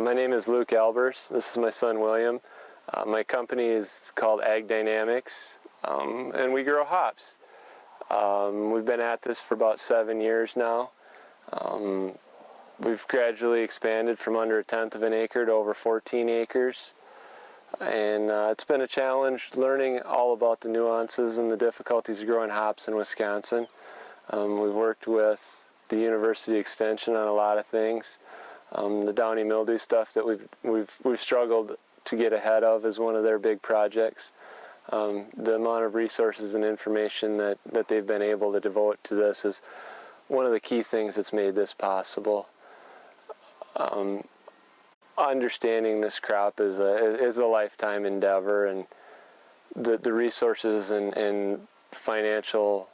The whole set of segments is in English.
my name is Luke Albers. This is my son William. Uh, my company is called Ag Dynamics, um, and we grow hops. Um, we've been at this for about seven years now. Um, we've gradually expanded from under a tenth of an acre to over 14 acres. And uh, it's been a challenge learning all about the nuances and the difficulties of growing hops in Wisconsin. Um, we've worked with the University Extension on a lot of things. Um, the downy mildew stuff that we've, we've, we've struggled to get ahead of is one of their big projects. Um, the amount of resources and information that, that they've been able to devote to this is one of the key things that's made this possible. Um, understanding this crop is a, is a lifetime endeavor and the, the resources and, and financial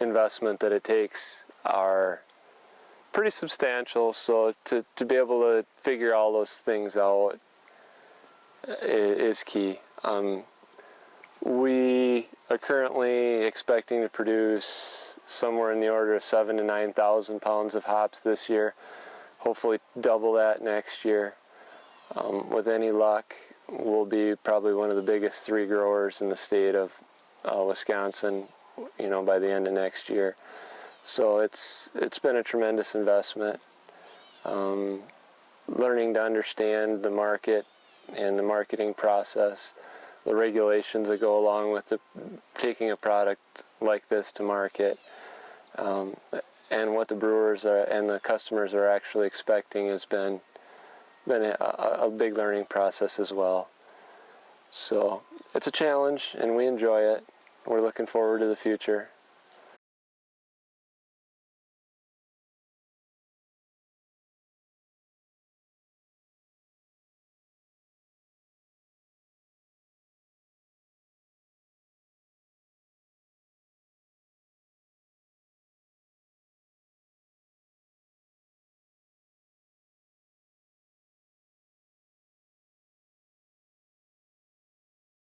investment that it takes are pretty substantial so to, to be able to figure all those things out is key. Um, we are currently expecting to produce somewhere in the order of seven to 9,000 pounds of hops this year. Hopefully double that next year. Um, with any luck, we'll be probably one of the biggest three growers in the state of uh, Wisconsin, you know, by the end of next year. So it's it's been a tremendous investment. Um, learning to understand the market and the marketing process, the regulations that go along with the, taking a product like this to market, um, and what the brewers are, and the customers are actually expecting has been been a, a big learning process as well. So it's a challenge, and we enjoy it. We're looking forward to the future.